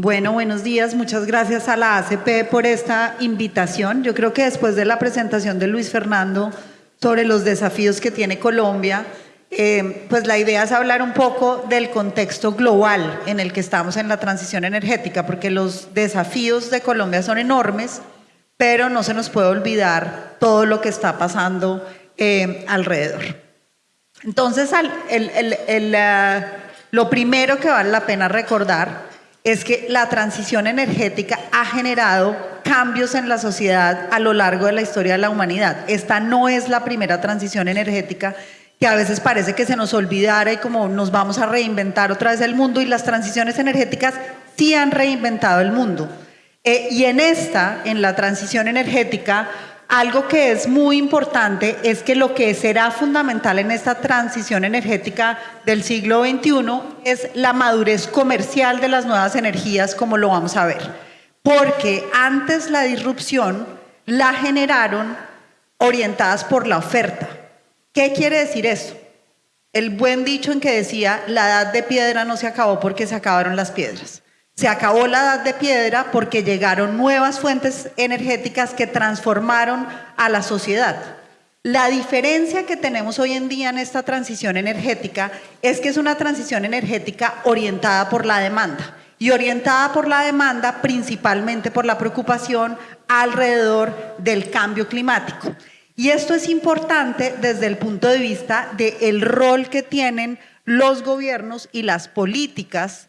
Bueno, buenos días. Muchas gracias a la ACP por esta invitación. Yo creo que después de la presentación de Luis Fernando sobre los desafíos que tiene Colombia, eh, pues la idea es hablar un poco del contexto global en el que estamos en la transición energética, porque los desafíos de Colombia son enormes, pero no se nos puede olvidar todo lo que está pasando eh, alrededor. Entonces, eh, lo primero que vale la pena recordar es que la transición energética ha generado cambios en la sociedad a lo largo de la historia de la humanidad. Esta no es la primera transición energética que a veces parece que se nos olvidara y como nos vamos a reinventar otra vez el mundo y las transiciones energéticas sí han reinventado el mundo. Eh, y en esta, en la transición energética, algo que es muy importante es que lo que será fundamental en esta transición energética del siglo XXI es la madurez comercial de las nuevas energías, como lo vamos a ver. Porque antes la disrupción la generaron orientadas por la oferta. ¿Qué quiere decir eso? El buen dicho en que decía, la edad de piedra no se acabó porque se acabaron las piedras. Se acabó la edad de piedra porque llegaron nuevas fuentes energéticas que transformaron a la sociedad. La diferencia que tenemos hoy en día en esta transición energética es que es una transición energética orientada por la demanda y orientada por la demanda principalmente por la preocupación alrededor del cambio climático. Y esto es importante desde el punto de vista del rol que tienen los gobiernos y las políticas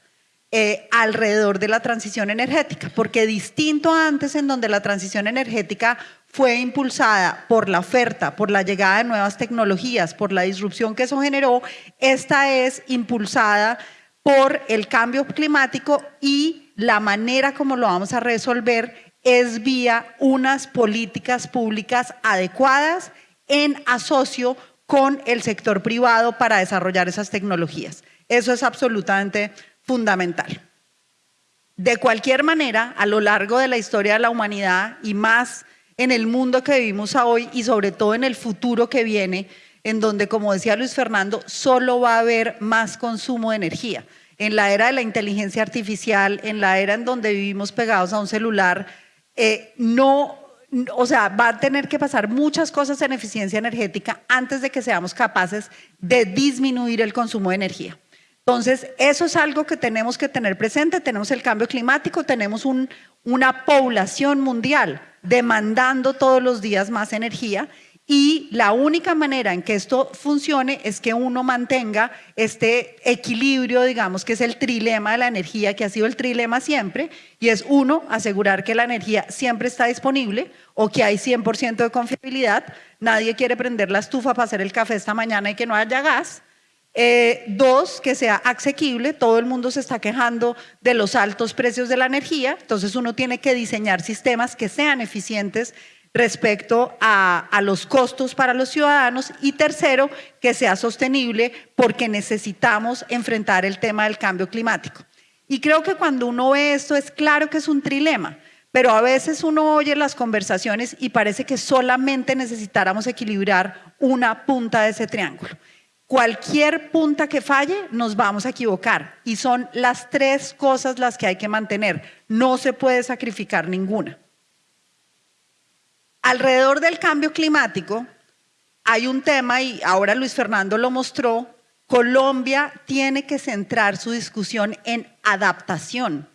eh, alrededor de la transición energética, porque distinto antes en donde la transición energética fue impulsada por la oferta, por la llegada de nuevas tecnologías, por la disrupción que eso generó, esta es impulsada por el cambio climático y la manera como lo vamos a resolver es vía unas políticas públicas adecuadas en asocio con el sector privado para desarrollar esas tecnologías. Eso es absolutamente fundamental. De cualquier manera, a lo largo de la historia de la humanidad y más en el mundo que vivimos hoy y sobre todo en el futuro que viene, en donde, como decía Luis Fernando, solo va a haber más consumo de energía. En la era de la inteligencia artificial, en la era en donde vivimos pegados a un celular, eh, no, o sea, va a tener que pasar muchas cosas en eficiencia energética antes de que seamos capaces de disminuir el consumo de energía. Entonces, eso es algo que tenemos que tener presente. Tenemos el cambio climático, tenemos una población mundial demandando todos los días más energía y la única manera en que esto funcione es que uno mantenga este equilibrio, digamos, que es el trilema de la energía, que ha sido el trilema siempre, y es uno, asegurar que la energía siempre está disponible o que hay 100% de confiabilidad. Nadie quiere prender la estufa para hacer el café esta mañana y que no haya gas. Eh, dos, que sea asequible. Todo el mundo se está quejando de los altos precios de la energía, entonces uno tiene que diseñar sistemas que sean eficientes respecto a, a, los costos para los ciudadanos y tercero, que sea sostenible porque necesitamos enfrentar el tema del cambio climático. Y creo que cuando uno ve esto es claro que es un trilema, pero a veces uno oye las conversaciones y parece que solamente necesitáramos equilibrar una punta de ese triángulo. Cualquier punta que falle, nos vamos a equivocar. Y son las tres cosas las que hay que mantener. No se puede sacrificar ninguna. Alrededor del cambio climático hay un tema, y ahora Luis Fernando lo mostró, Colombia tiene que centrar su discusión en adaptación.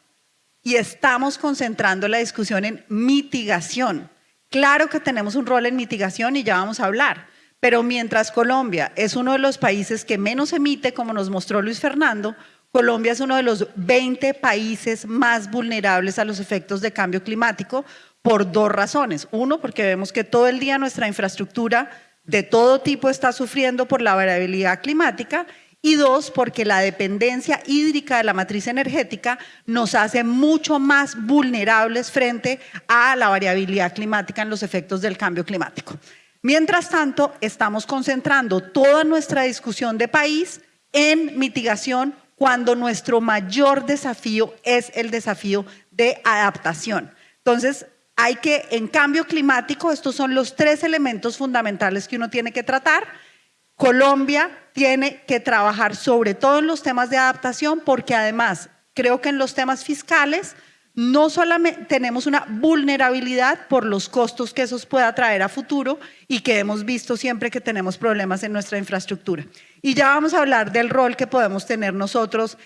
Y estamos concentrando la discusión en mitigación. Claro que tenemos un rol en mitigación y ya vamos a hablar pero mientras Colombia es uno de los países que menos emite, como nos mostró Luis Fernando, Colombia es uno de los 20 países más vulnerables a los efectos de cambio climático por dos razones. Uno, porque vemos que todo el día nuestra infraestructura de todo tipo está sufriendo por la variabilidad climática y dos, porque la dependencia hídrica de la matriz energética nos hace mucho más vulnerables frente a la variabilidad climática en los efectos del cambio climático. Mientras tanto, estamos concentrando toda nuestra discusión de país en mitigación cuando nuestro mayor desafío es el desafío de adaptación. Entonces, hay que, en cambio climático, estos son los tres elementos fundamentales que uno tiene que tratar. Colombia tiene que trabajar sobre todo en los temas de adaptación porque además Creo que en los temas fiscales no solamente tenemos una vulnerabilidad por los costos que eso pueda traer a futuro y que hemos visto siempre que tenemos problemas en nuestra infraestructura. Y ya vamos a hablar del rol que podemos tener nosotros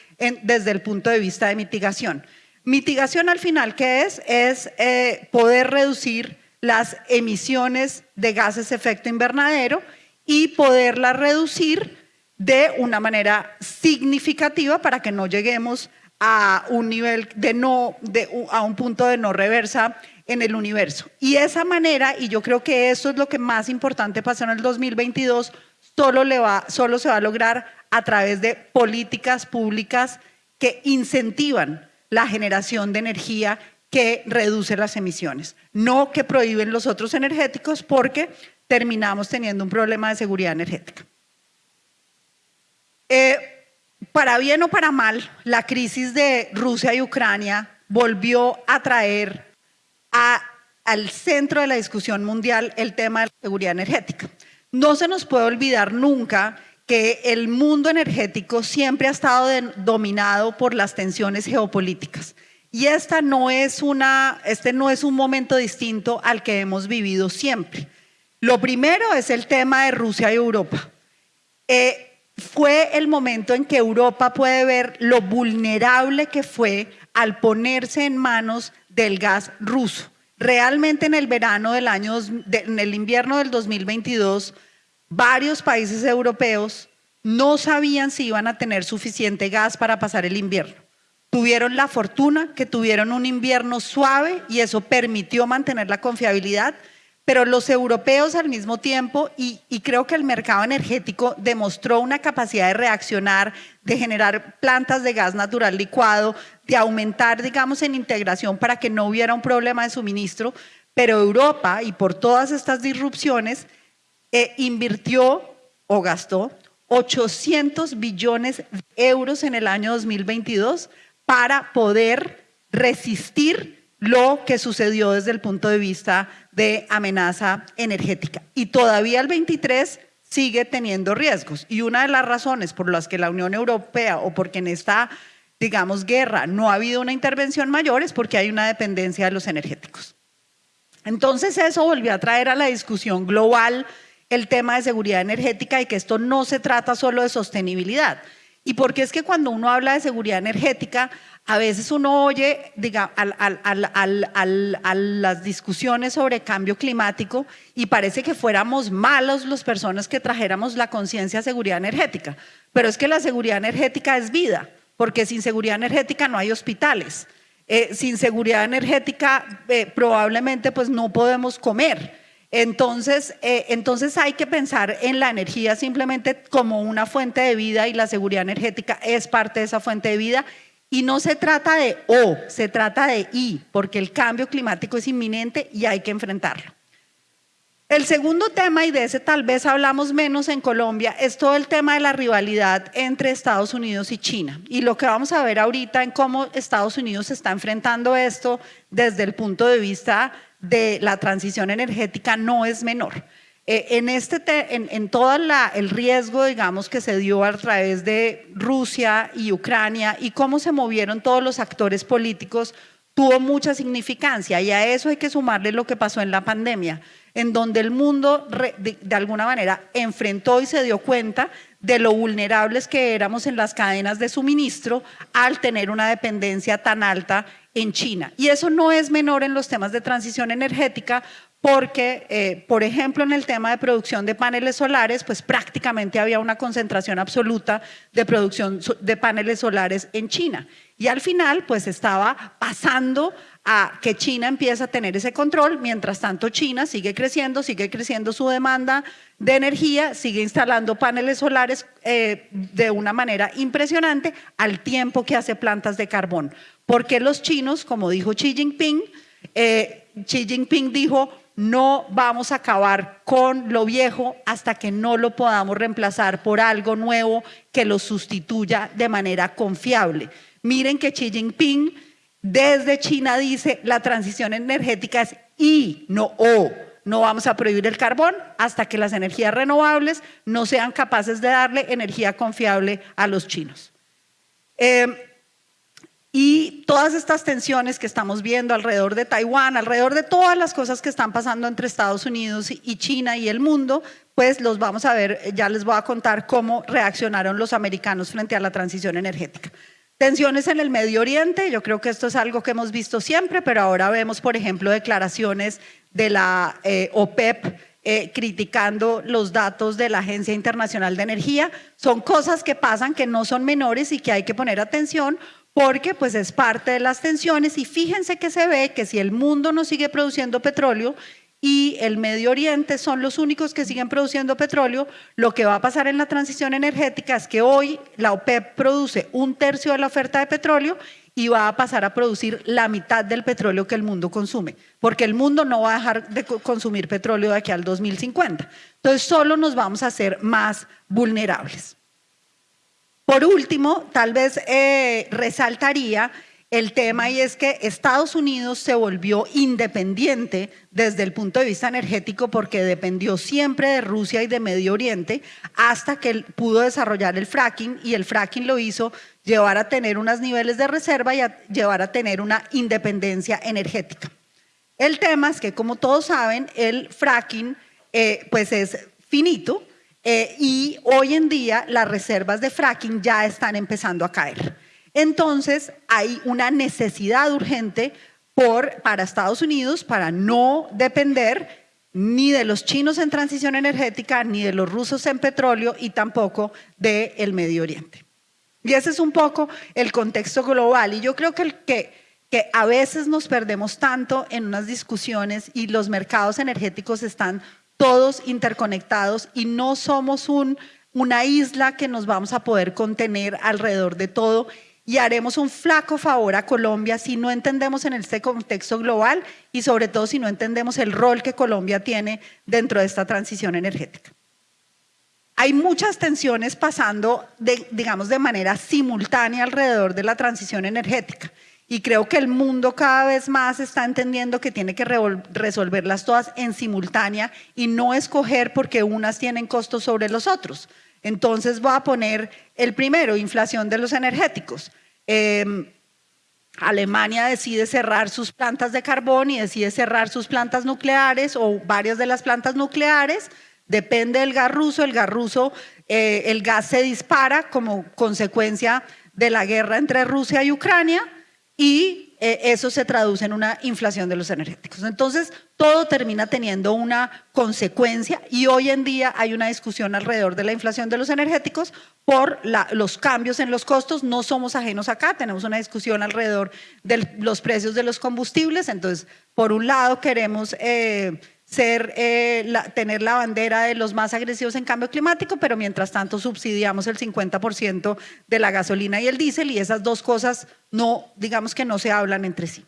desde el punto de vista de mitigación. Mitigación al final, ¿qué es? Es eh, poder reducir las emisiones de gases efecto invernadero y poderlas reducir de una manera significativa para que no lleguemos a un nivel de no, de, a un punto de no reversa en el universo. Y esa manera, y yo creo que eso es lo que más importante pasó en el 2022, solo, le va, solo se va a lograr a través de políticas públicas que incentivan la generación de energía que reduce las emisiones, no que prohíben los otros energéticos porque terminamos teniendo un problema de seguridad energética. Eh, para bien o para mal, la crisis de Rusia y Ucrania volvió a traer al centro de la discusión mundial el tema de la seguridad energética. No se nos puede olvidar nunca que el mundo energético siempre ha estado dominado por las tensiones geopolíticas. Y esta no es este no es un momento distinto al que hemos vivido siempre. Lo primero es el tema de Rusia y Europa. Eh, fue el momento en que Europa puede ver lo vulnerable que fue al ponerse en manos del gas ruso. Realmente en el verano del año, en el invierno del 2022, varios países europeos no sabían si iban a tener suficiente gas para pasar el invierno. Tuvieron la fortuna que tuvieron un invierno suave y eso permitió mantener la confiabilidad, pero los europeos al mismo tiempo, y, creo que el mercado energético demostró una capacidad de reaccionar, de generar plantas de gas natural licuado, de aumentar, digamos, en integración para que no hubiera un problema de suministro, pero Europa, y por todas estas disrupciones, eh, invirtió o gastó 800 billones de euros en el año 2022 para poder resistir lo que sucedió desde el punto de vista de amenaza energética. Y todavía el 23 sigue teniendo riesgos. Y una de las razones por las que la Unión Europea o porque en esta, digamos, guerra no ha habido una intervención mayor es porque hay una dependencia de los energéticos. Entonces eso volvió a traer a la discusión global el tema de seguridad energética y que esto no se trata solo de sostenibilidad. Y porque es que cuando uno habla de seguridad energética, a veces uno oye diga, a las discusiones sobre cambio climático y parece que fuéramos malos las personas que trajéramos la conciencia de seguridad energética. Pero es que la seguridad energética es vida, porque sin seguridad energética no hay hospitales. Eh, sin seguridad energética eh, probablemente pues no podemos comer. Entonces, eh, entonces hay que pensar en la energía simplemente como una fuente de vida y la seguridad energética es parte de esa fuente de vida y no se trata de O, se trata de I, porque el cambio climático es inminente y hay que enfrentarlo. El segundo tema, y de ese tal vez hablamos menos en Colombia, es todo el tema de la rivalidad entre Estados Unidos y China. Y lo que vamos a ver ahorita en cómo Estados Unidos está enfrentando esto desde el punto de vista de la transición energética no es menor. Eh, en, este en, todo el riesgo, digamos, que se dio a través de Rusia y Ucrania y cómo se movieron todos los actores políticos, tuvo mucha significancia y a eso hay que sumarle lo que pasó en la pandemia, en donde el mundo de, alguna manera enfrentó y se dio cuenta de lo vulnerables que éramos en las cadenas de suministro al tener una dependencia tan alta en China. Y eso no es menor en los temas de transición energética porque, eh, por ejemplo, en el tema de producción de paneles solares, pues prácticamente había una concentración absoluta de producción de paneles solares en China. Y al final, pues estaba pasando a que China empieza a tener ese control, mientras tanto China sigue creciendo, sigue creciendo su demanda de energía, sigue instalando paneles solares eh, de una manera impresionante al tiempo que hace plantas de carbón. Porque los chinos, como dijo Xi Jinping, eh, Xi Jinping dijo, no vamos a acabar con lo viejo hasta que no lo podamos reemplazar por algo nuevo que lo sustituya de manera confiable. Miren que Xi Jinping desde China dice la transición energética es I, no O. No vamos a prohibir el carbón hasta que las energías renovables no sean capaces de darle energía confiable a los chinos. Eh, Y todas estas tensiones que estamos viendo alrededor de Taiwán, alrededor de todas las cosas que están pasando entre Estados Unidos y China y el mundo, pues los vamos a ver, ya les voy a contar cómo reaccionaron los americanos frente a la transición energética. Tensiones en el Medio Oriente, yo creo que esto es algo que hemos visto siempre, pero ahora vemos, por ejemplo, declaraciones de la eh, OPEP eh, criticando los datos de la Agencia Internacional de Energía. Son cosas que pasan que no son menores y que hay que poner atención porque pues es parte de las tensiones y fíjense que se ve que si el mundo no sigue produciendo petróleo y el Medio Oriente son los únicos que siguen produciendo petróleo, lo que va a pasar en la transición energética es que hoy la OPEP produce un tercio de la oferta de petróleo y va a pasar a producir la mitad del petróleo que el mundo consume, porque el mundo no va a dejar de consumir petróleo de aquí al 2050. Entonces solo nos vamos a hacer más vulnerables. Por último, tal vez eh, resaltaría el tema y es que Estados Unidos se volvió independiente desde el punto de vista energético porque dependió siempre de Rusia y de Medio Oriente hasta que pudo desarrollar el fracking y el fracking lo hizo llevar a tener unos niveles de reserva y a llevar a tener una independencia energética. El tema es que como todos saben el fracking eh, pues es finito eh, y hoy en día las reservas de fracking ya están empezando a caer. Entonces hay una necesidad urgente para Estados Unidos para no depender ni de los chinos en transición energética, ni de los rusos en petróleo y tampoco del Medio Oriente. Y ese es un poco el contexto global. Y yo creo que, que, a veces nos perdemos tanto en unas discusiones y los mercados energéticos están todos interconectados y no somos un, una isla que nos vamos a poder contener alrededor de todo y haremos un flaco favor a Colombia si no entendemos en este contexto global y sobre todo si no entendemos el rol que Colombia tiene dentro de esta transición energética. Hay muchas tensiones pasando, digamos, de manera simultánea alrededor de la transición energética. Y creo que el mundo cada vez más está entendiendo que tiene que resolverlas todas en simultánea y no escoger porque unas tienen costos sobre los otros. Entonces voy a poner el primero, inflación de los energéticos. Em, Alemania decide cerrar sus plantas de carbón y decide cerrar sus plantas nucleares o varias de las plantas nucleares. Depende del gas ruso. El gas ruso, eh, el gas se dispara como consecuencia de la guerra entre Rusia y Ucrania y eh, eso se traduce en una inflación de los energéticos. Entonces, todo termina teniendo una consecuencia y hoy en día hay una discusión alrededor de la inflación de los energéticos por los cambios en los costos. No somos ajenos acá, tenemos una discusión alrededor de los precios de los combustibles. Entonces, por un lado queremos... Eh, ser, eh, tener la bandera de los más agresivos en cambio climático, pero mientras tanto subsidiamos el 50% de la gasolina y el diésel y esas dos cosas no, digamos que no se hablan entre sí.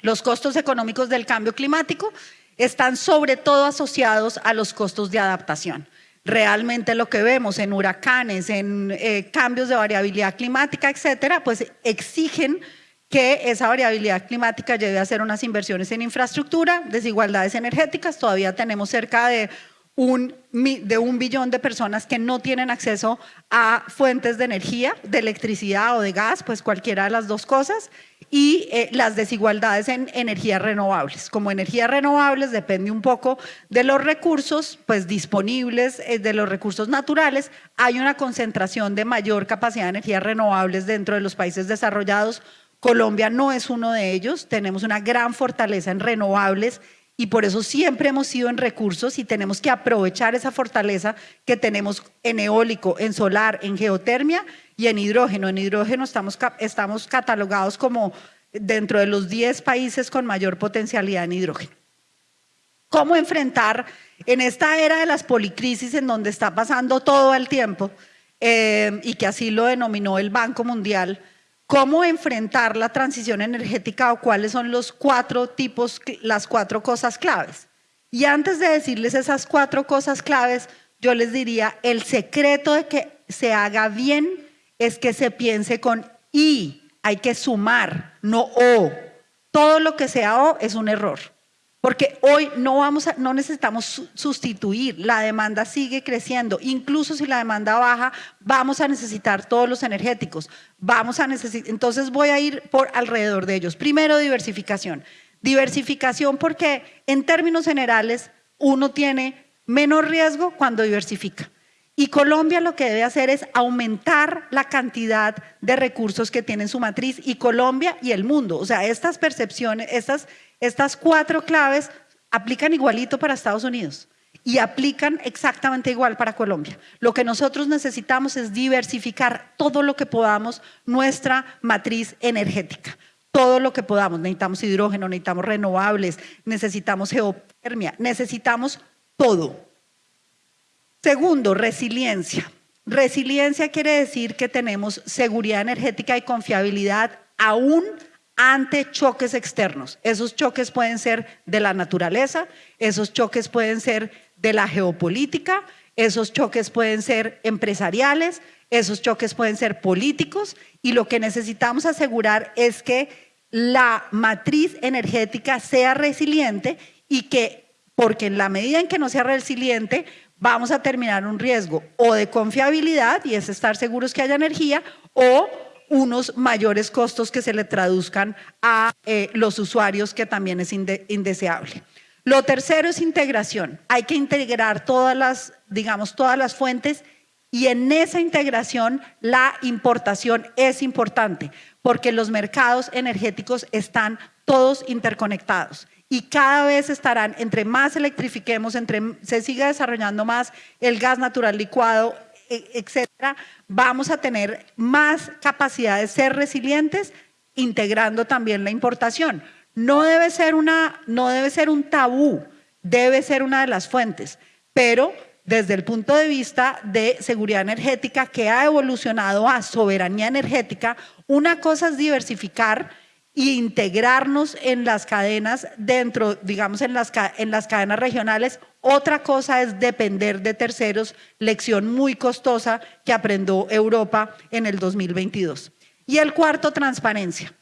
Los costos económicos del cambio climático están sobre todo asociados a los costos de adaptación. Realmente lo que vemos en huracanes, en eh, cambios de variabilidad climática, etcétera, pues exigen que esa variabilidad climática lleve a hacer unas inversiones en infraestructura, desigualdades energéticas, todavía tenemos cerca de un, de un billón de personas que no tienen acceso a fuentes de energía, de electricidad o de gas, pues cualquiera de las dos cosas, y eh, las desigualdades en energías renovables. Como energías renovables depende un poco de los recursos pues disponibles, eh, de los recursos naturales, hay una concentración de mayor capacidad de energías renovables dentro de los países desarrollados Colombia no es uno de ellos, tenemos una gran fortaleza en renovables y por eso siempre hemos sido en recursos y tenemos que aprovechar esa fortaleza que tenemos en eólico, en solar, en geotermia y en hidrógeno. En hidrógeno estamos, catalogados como dentro de los 10 países con mayor potencialidad en hidrógeno. ¿Cómo enfrentar en esta era de las policrisis en donde está pasando todo el tiempo eh, y que así lo denominó el Banco Mundial, cómo enfrentar la transición energética o cuáles son los cuatro tipos, las cuatro cosas claves. Y antes de decirles esas cuatro cosas claves, yo les diría, el secreto de que se haga bien es que se piense con I, hay que sumar, no O. Todo lo que sea O es un error. Porque hoy no, vamos a, no necesitamos sustituir, la demanda sigue creciendo, incluso si la demanda baja, vamos a necesitar todos los energéticos, vamos a necesitar, entonces voy a ir por alrededor de ellos. Primero, diversificación. Diversificación porque en términos generales uno tiene menos riesgo cuando diversifica. Y Colombia lo que debe hacer es aumentar la cantidad de recursos que tiene su matriz y Colombia y el mundo. O sea, estas percepciones, estas, estas cuatro claves aplican igualito para Estados Unidos y aplican exactamente igual para Colombia. Lo que nosotros necesitamos es diversificar todo lo que podamos nuestra matriz energética. Todo lo que podamos. Necesitamos hidrógeno, necesitamos renovables, necesitamos geotermia, necesitamos todo. Segundo, resiliencia. Resiliencia quiere decir que tenemos seguridad energética y confiabilidad aún ante choques externos. Esos choques pueden ser de la naturaleza, esos choques pueden ser de la geopolítica, esos choques pueden ser empresariales, esos choques pueden ser políticos y lo que necesitamos asegurar es que la matriz energética sea resiliente y que, porque en la medida en que no sea resiliente, vamos a terminar un riesgo o de confiabilidad, y es estar seguros que haya energía, o unos mayores costos que se le traduzcan a eh, los usuarios, que también es indeseable. Lo tercero es integración. Hay que integrar todas las, digamos, todas las fuentes y en esa integración la importación es importante porque los mercados energéticos están todos interconectados y cada vez estarán, entre más electrifiquemos, entre se siga desarrollando más el gas natural licuado, e, etcétera, vamos a tener más capacidad de ser resilientes, integrando también la importación. No debe ser, una, no debe ser un tabú, debe ser una de las fuentes, pero desde el punto de vista de seguridad energética que ha evolucionado a soberanía energética, una cosa es diversificar integrarnos en las cadenas dentro, digamos, en las, en las cadenas regionales. Otra cosa es depender de terceros, lección muy costosa que aprendió Europa en el 2022. Y el cuarto, transparencia.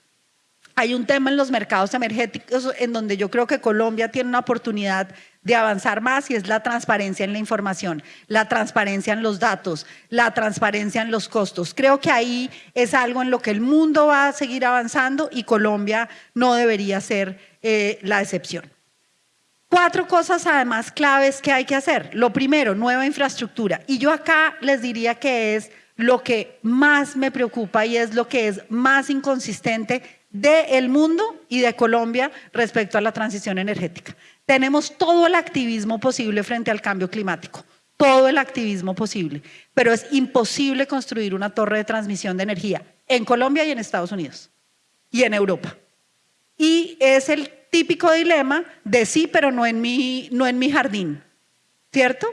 Hay un tema en los mercados energéticos en donde yo creo que Colombia tiene una oportunidad de avanzar más y es la transparencia en la información, la transparencia en los datos, la transparencia en los costos. Creo que ahí es algo en lo que el mundo va a seguir avanzando y Colombia no debería ser eh, la excepción. Cuatro cosas además claves que hay que hacer. Lo primero, nueva infraestructura. Y yo acá les diría que es lo que más me preocupa y es lo que es más inconsistente del mundo y de Colombia respecto a la transición energética. Tenemos todo el activismo posible frente al cambio climático, todo el activismo posible, pero es imposible construir una torre de transmisión de energía en Colombia y en Estados Unidos y en Europa. Y es el típico dilema de sí, pero no en mi, no en mi jardín, ¿cierto?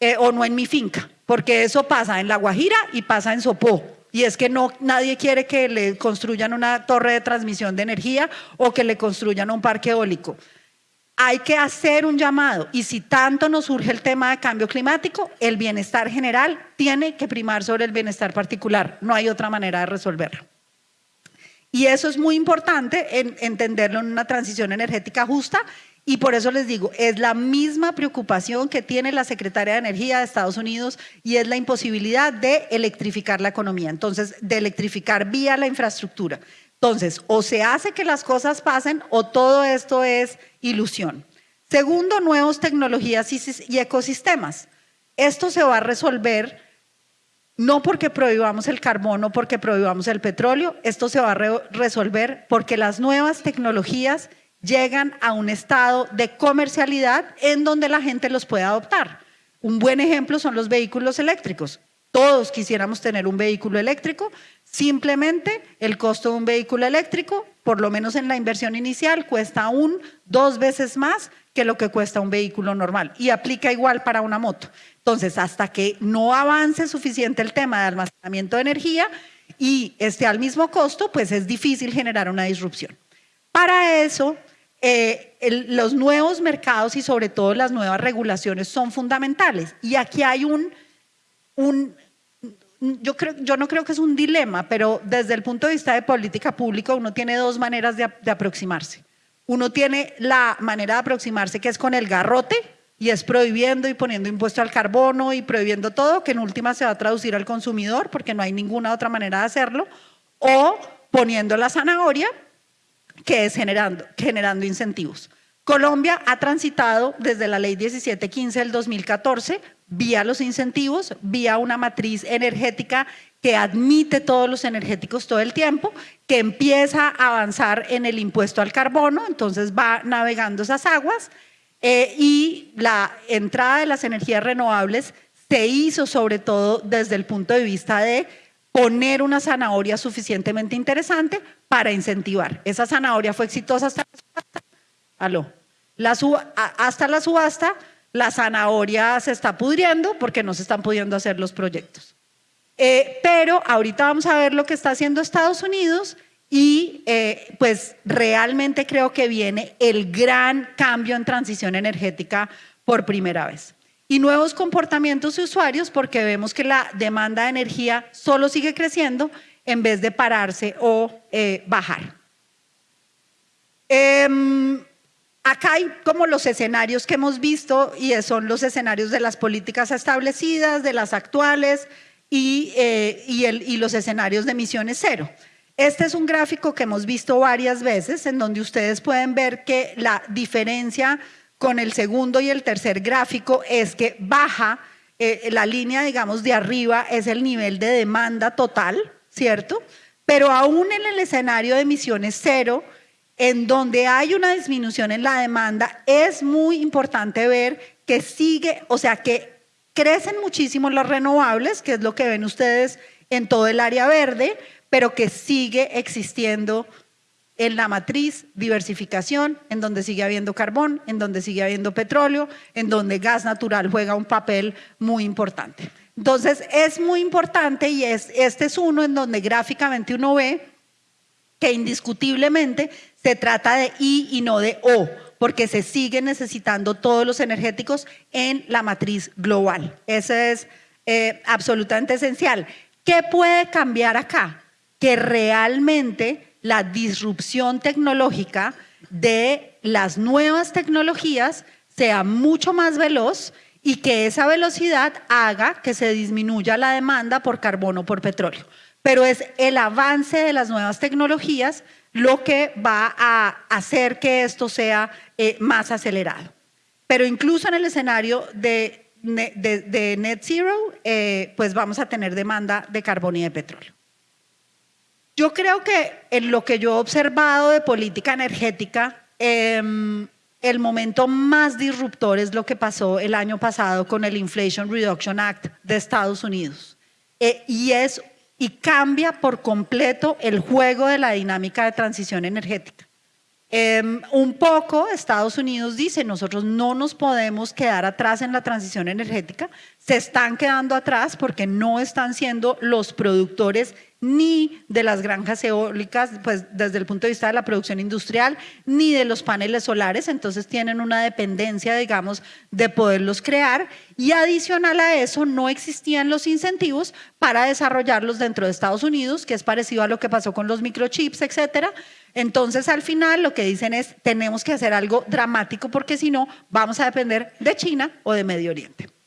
Eh, o no en mi finca, porque eso pasa en La Guajira y pasa en Sopó y es que no, nadie quiere que le construyan una torre de transmisión de energía o que le construyan un parque eólico. Hay que hacer un llamado y si tanto nos surge el tema de cambio climático, el bienestar general tiene que primar sobre el bienestar particular. No hay otra manera de resolverlo. Y eso es muy importante en entenderlo en una transición energética justa y por eso les digo, es la misma preocupación que tiene la Secretaria de Energía de Estados Unidos y es la imposibilidad de electrificar la economía, entonces de electrificar vía la infraestructura. Entonces, o se hace que las cosas pasen o todo esto es ilusión. Segundo, nuevas tecnologías y ecosistemas. Esto se va a resolver no porque prohibamos el carbono, porque prohibamos el petróleo, esto se va a resolver porque las nuevas tecnologías llegan a un estado de comercialidad en donde la gente los puede adoptar. Un buen ejemplo son los vehículos eléctricos. Todos quisiéramos tener un vehículo eléctrico, simplemente el costo de un vehículo eléctrico, por lo menos en la inversión inicial, cuesta aún dos veces más que lo que cuesta un vehículo normal y aplica igual para una moto. Entonces, hasta que no avance suficiente el tema de almacenamiento de energía y esté al mismo costo, pues es difícil generar una disrupción. Para eso, eh, los nuevos mercados y sobre todo las nuevas regulaciones son fundamentales. Y aquí hay un, yo, creo, yo no creo que es un dilema, pero desde el punto de vista de política pública uno tiene dos maneras de, de aproximarse. Uno tiene la manera de aproximarse que es con el garrote y es prohibiendo y poniendo impuesto al carbono y prohibiendo todo, que en última se va a traducir al consumidor porque no hay ninguna otra manera de hacerlo, o poniendo la zanahoria, que es generando, generando incentivos. Colombia ha transitado desde la ley 1715 del 2014 vía los incentivos, vía una matriz energética que admite todos los energéticos todo el tiempo, que empieza a avanzar en el impuesto al carbono, entonces va navegando esas aguas eh, y la entrada de las energías renovables se hizo sobre todo desde el punto de vista de poner una zanahoria suficientemente interesante para incentivar. Esa zanahoria fue exitosa hasta la subasta. Aló. La hasta la subasta, la zanahoria se está pudriendo porque no se están pudiendo hacer los proyectos. Eh, pero ahorita vamos a ver lo que está haciendo Estados Unidos y eh, pues realmente creo que viene el gran cambio en transición energética por primera vez. Y nuevos comportamientos de usuarios porque vemos que la demanda de energía solo sigue creciendo en vez de pararse o eh, bajar. Em, acá hay como los escenarios que hemos visto y son los escenarios de las políticas establecidas, de las actuales, eh, y, los escenarios de emisiones cero. Este es un gráfico que hemos visto varias veces en donde ustedes pueden ver que la diferencia con el segundo y el tercer gráfico es que baja, eh, la línea digamos de arriba es el nivel de demanda total, ¿cierto? Pero aún en el escenario de emisiones cero, en donde hay una disminución en la demanda, es muy importante ver que sigue, o sea, que Crecen muchísimo las renovables, que es lo que ven ustedes en todo el área verde, pero que sigue existiendo en la matriz diversificación, en donde sigue habiendo carbón, en donde sigue habiendo petróleo, en donde gas natural juega un papel muy importante. Entonces es muy importante y es, este es uno en donde gráficamente uno ve que indiscutiblemente se trata de I y no de O porque se siguen necesitando todos los energéticos en la matriz global. Eso es eh, absolutamente esencial. ¿Qué puede cambiar acá? Que realmente la disrupción tecnológica de las nuevas tecnologías sea mucho más veloz y que esa velocidad haga que se disminuya la demanda por carbono por petróleo. Pero es el avance de las nuevas tecnologías lo que va a hacer que esto sea eh, más acelerado. Pero incluso en el escenario de, net zero, eh, pues vamos a tener demanda de carbón y de petróleo. Yo creo que en lo que yo he observado de política energética, em, el momento más disruptor es lo que pasó el año pasado con el Inflation Reduction Act de Estados Unidos. Eh, y es cambia por completo el juego de la dinámica de transición energética. Em, un poco Estados Unidos dice, nosotros no nos podemos quedar atrás en la transición energética, se están quedando atrás porque no están siendo los productores ni de las granjas eólicas, pues desde el punto de vista de la producción industrial, ni de los paneles solares, entonces tienen una dependencia, digamos, de poderlos crear y adicional a eso no existían los incentivos para desarrollarlos dentro de Estados Unidos, que es parecido a lo que pasó con los microchips, etcétera. Entonces al final lo que dicen es tenemos que hacer algo dramático porque si no vamos a depender de China o de Medio Oriente.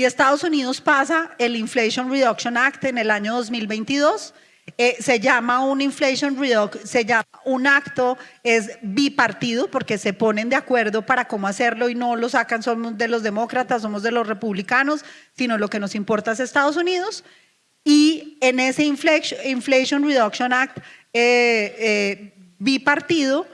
Y Estados Unidos pasa el Inflation Reduction Act en el año 2022. Eh, se llama un Inflation Reduction, se llama un acto, es bipartido porque se ponen de acuerdo para cómo hacerlo y no lo sacan, somos de los demócratas, somos de los republicanos, sino lo que nos importa es Estados Unidos. Y en ese Inflation, Reduction Act eh, eh, bipartido,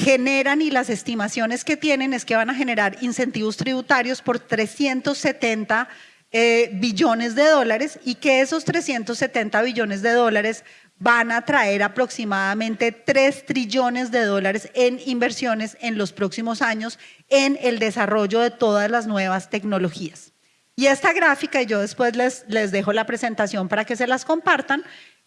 generan y las estimaciones que tienen es que van a generar incentivos tributarios por 370 eh, billones de dólares y que esos 370 billones de dólares van a traer aproximadamente 3 trillones de dólares en inversiones en los próximos años en el desarrollo de todas las nuevas tecnologías. Y esta gráfica, y yo después les, les dejo la presentación para que se las compartan,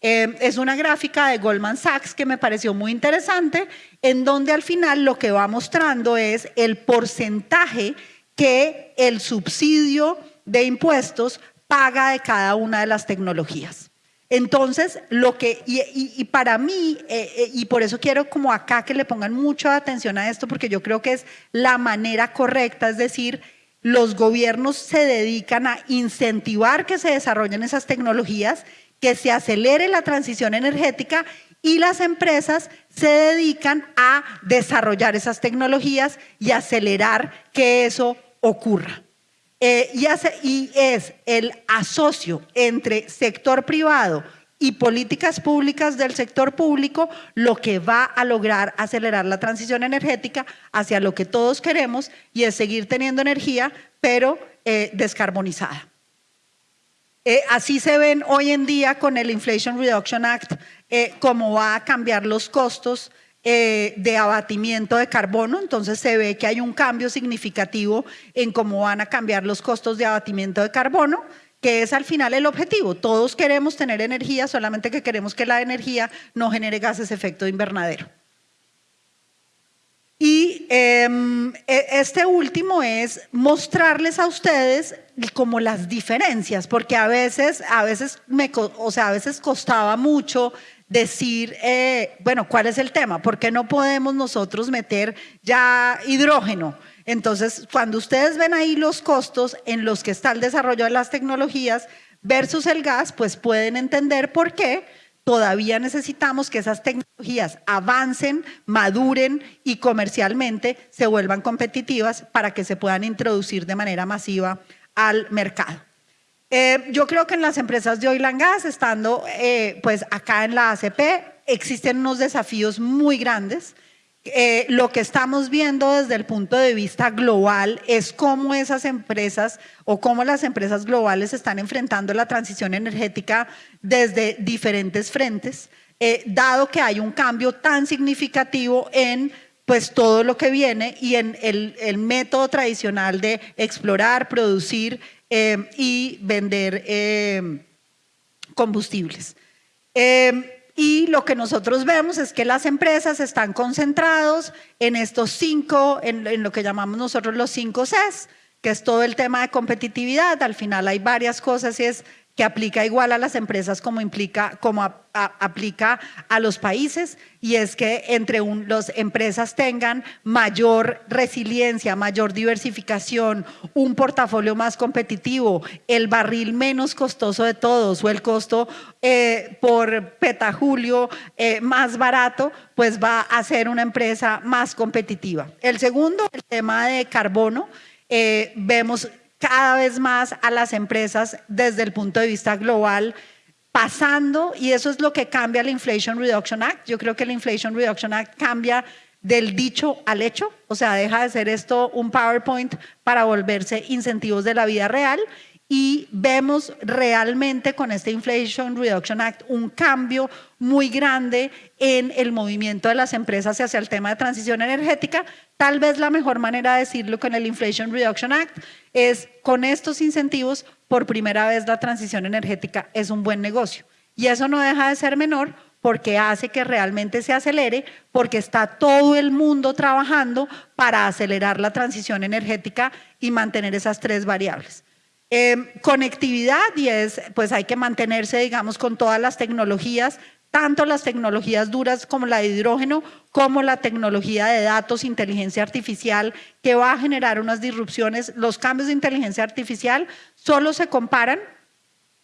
eh, es una gráfica de Goldman Sachs que me pareció muy interesante, en donde al final lo que va mostrando es el porcentaje que el subsidio de impuestos paga de cada una de las tecnologías. Entonces, lo que, y, para mí, eh, eh, y por eso quiero como acá que le pongan mucha atención a esto, porque yo creo que es la manera correcta, es decir, los gobiernos se dedican a incentivar que se desarrollen esas tecnologías, que se acelere la transición energética y las empresas se dedican a desarrollar esas tecnologías y acelerar que eso ocurra. Eh, y, es el asocio entre sector privado y políticas públicas del sector público lo que va a lograr acelerar la transición energética hacia lo que todos queremos y es seguir teniendo energía, pero eh, descarbonizada. Eh, así se ven hoy en día con el Inflation Reduction Act, cómo va a cambiar los costos eh, de abatimiento de carbono, entonces se ve que hay un cambio significativo en cómo van a cambiar los costos de abatimiento de carbono, que es al final el objetivo. Todos queremos tener energía, solamente que queremos que la energía no genere gases de efecto invernadero. Y em, e, este último es mostrarles a ustedes como las diferencias, porque a veces, a veces, me, o sea, a veces costaba mucho decir, eh, bueno, ¿cuál es el tema? ¿Por qué no podemos nosotros meter ya hidrógeno? Entonces, cuando ustedes ven ahí los costos en los que está el desarrollo de las tecnologías versus el gas, pues pueden entender por qué todavía necesitamos que esas tecnologías avancen, maduren y comercialmente se vuelvan competitivas para que se puedan introducir de manera masiva al mercado. Eh, yo creo que en las empresas de oil and gas, estando eh, pues acá en la ACP, existen unos desafíos muy grandes. Eh, lo que estamos viendo desde el punto de vista global es cómo esas empresas o cómo las empresas globales están enfrentando la transición energética desde diferentes frentes, dado que hay un cambio tan significativo en pues todo lo que viene y en el, método tradicional de explorar, producir Em, y vender em, combustibles. Em, y lo que nosotros vemos es que las empresas están concentrados en estos cinco, en, en, lo que llamamos nosotros los cinco Cs, que es todo el tema de competitividad. Al final hay varias cosas y es que aplica igual a las empresas como, implica, como aplica a los países y es que entre las empresas tengan mayor resiliencia, mayor diversificación, un portafolio más competitivo, el barril menos costoso de todos o el costo eh, por petajulio eh, más barato, pues va a ser una empresa más competitiva. El segundo, el tema de carbono, eh, vemos cada vez más a las empresas desde el punto de vista global pasando, y eso es lo que cambia el Inflation Reduction Act. Yo creo que el Inflation Reduction Act cambia del dicho al hecho, o sea, deja de ser esto un PowerPoint para volverse incentivos de la vida real y vemos realmente con este Inflation Reduction Act un cambio muy grande en el movimiento de las empresas hacia el tema de transición energética. Tal vez la mejor manera de decirlo con el Inflation Reduction Act es con estos incentivos, por primera vez la transición energética es un buen negocio. Y eso no deja de ser menor porque hace que realmente se acelere, porque está todo el mundo trabajando para acelerar la transición energética y mantener esas tres variables. Em, conectividad y es, pues hay que mantenerse, digamos, con todas las tecnologías, tanto las tecnologías duras como la de hidrógeno, como la tecnología de datos, inteligencia artificial, que va a generar unas disrupciones. Los cambios de inteligencia artificial solo se comparan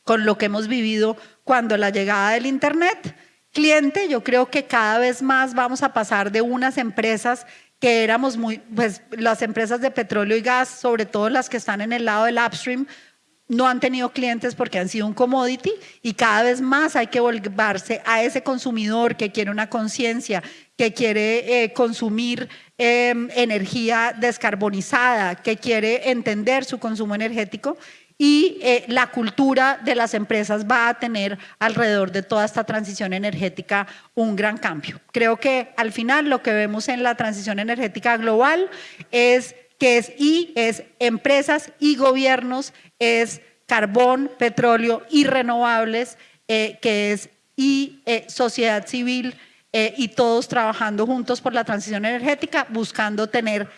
con lo que hemos vivido cuando la llegada del Internet. Cliente, yo creo que cada vez más vamos a pasar de unas empresas que éramos muy, pues las empresas de petróleo y gas, sobre todo las que están en el lado del upstream, no han tenido clientes porque han sido un commodity y cada vez más hay que volverse a ese consumidor que quiere una conciencia, que quiere eh, consumir em, energía descarbonizada, que quiere entender su consumo energético y eh, la cultura de las empresas va a tener alrededor de toda esta transición energética un gran cambio. Creo que al final lo que vemos en la transición energética global es que es y es empresas y gobiernos, es carbón, petróleo y renovables, eh, que es y eh, sociedad civil y todos trabajando juntos por la transición energética, buscando tener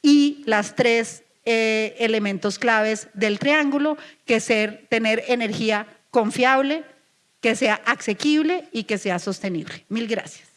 y las tres eh, elementos claves del triángulo, que ser tener energía confiable, que sea asequible y que sea sostenible. Mil gracias.